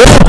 Oh!